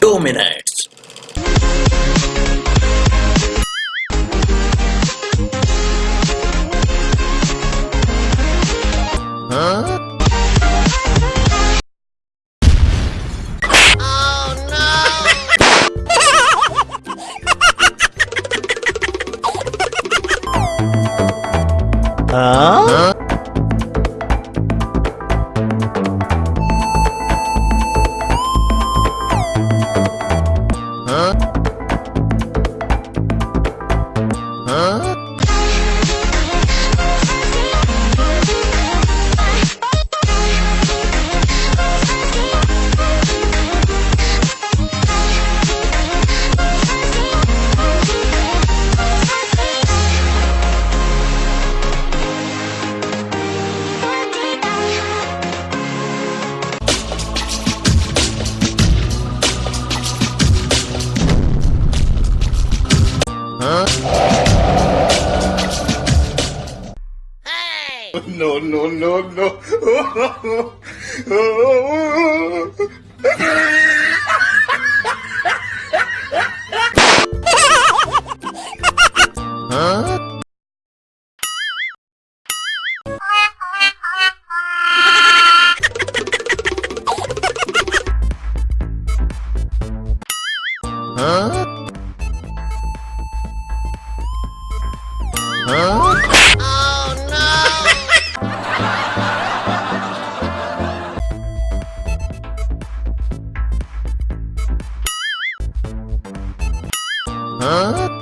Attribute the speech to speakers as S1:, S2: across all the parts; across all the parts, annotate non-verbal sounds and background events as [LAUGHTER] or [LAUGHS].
S1: 2 minutes.
S2: Huh? huh? no, no,
S1: no, no. [LAUGHS] Huh?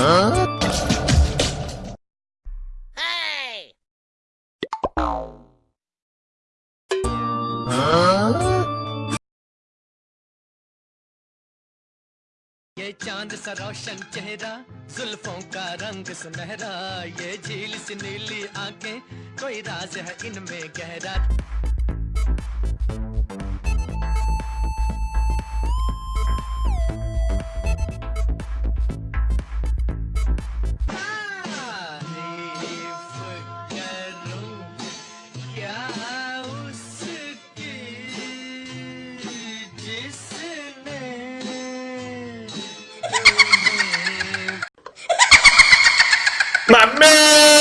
S3: ये चांद सा रोशन चेहरा जुल्फों का रंग सुनहरा ये झील सी नीली आंखें कोई राज है इनमें गहरा My
S2: man!